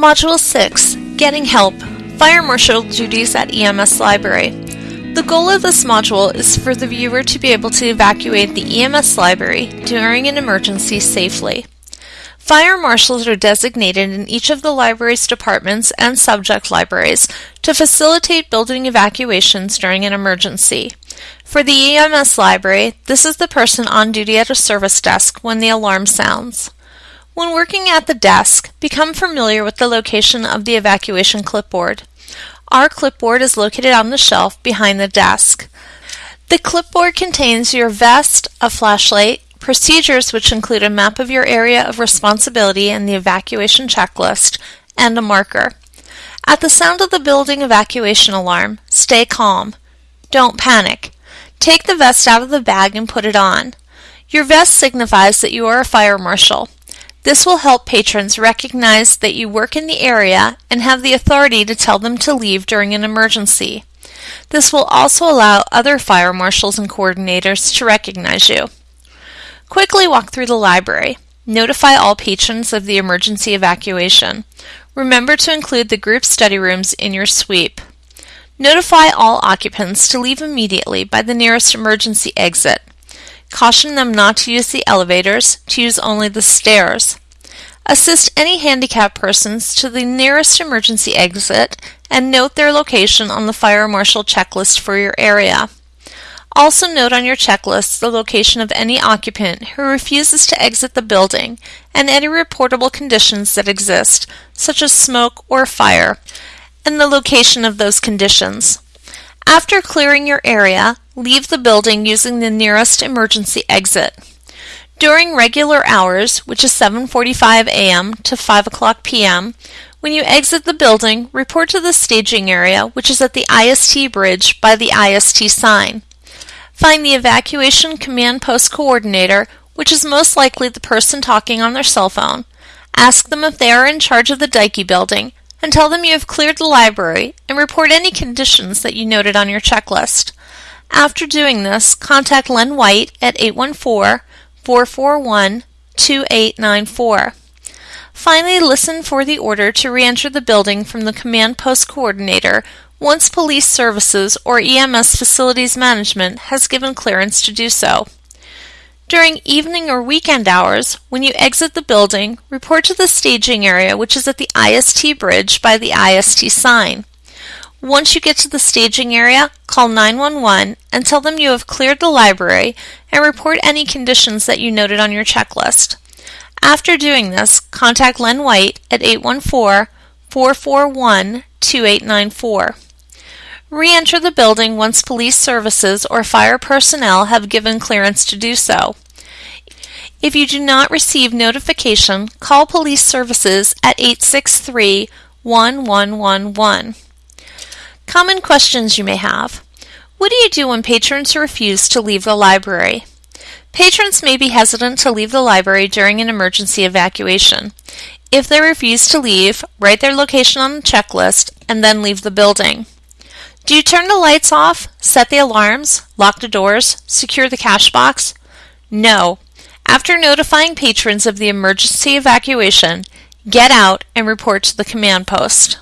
Module 6 Getting Help Fire Marshal Duties at EMS Library. The goal of this module is for the viewer to be able to evacuate the EMS library during an emergency safely. Fire marshals are designated in each of the library's departments and subject libraries to facilitate building evacuations during an emergency. For the EMS library, this is the person on duty at a service desk when the alarm sounds. When working at the desk, become familiar with the location of the evacuation clipboard. Our clipboard is located on the shelf behind the desk. The clipboard contains your vest, a flashlight, procedures which include a map of your area of responsibility and the evacuation checklist, and a marker. At the sound of the building evacuation alarm, stay calm. Don't panic. Take the vest out of the bag and put it on. Your vest signifies that you are a fire marshal. This will help patrons recognize that you work in the area and have the authority to tell them to leave during an emergency. This will also allow other fire marshals and coordinators to recognize you. Quickly walk through the library. Notify all patrons of the emergency evacuation. Remember to include the group study rooms in your sweep. Notify all occupants to leave immediately by the nearest emergency exit. Caution them not to use the elevators, to use only the stairs. Assist any handicapped persons to the nearest emergency exit and note their location on the fire marshal checklist for your area. Also note on your checklist the location of any occupant who refuses to exit the building and any reportable conditions that exist, such as smoke or fire, and the location of those conditions. After clearing your area, leave the building using the nearest emergency exit. During regular hours, which is 7:45 a.m. to 5 o'clock p.m., when you exit the building, report to the staging area, which is at the IST bridge by the IST sign. Find the evacuation command post coordinator, which is most likely the person talking on their cell phone. Ask them if they are in charge of the Deike building and tell them you have cleared the library and report any conditions that you noted on your checklist. After doing this, contact Len White at 814-441-2894. Finally, listen for the order to re-enter the building from the command post coordinator once police services or EMS facilities management has given clearance to do so. During evening or weekend hours, when you exit the building, report to the staging area which is at the IST bridge by the IST sign. Once you get to the staging area, call 911 and tell them you have cleared the library and report any conditions that you noted on your checklist. After doing this, contact Len White at 814 441 2894. Re-enter the building once police services or fire personnel have given clearance to do so. If you do not receive notification, call police services at 863 1111. Common questions you may have. What do you do when patrons refuse to leave the library? Patrons may be hesitant to leave the library during an emergency evacuation. If they refuse to leave, write their location on the checklist and then leave the building. Do you turn the lights off, set the alarms, lock the doors, secure the cash box? No. After notifying patrons of the emergency evacuation, get out and report to the command post.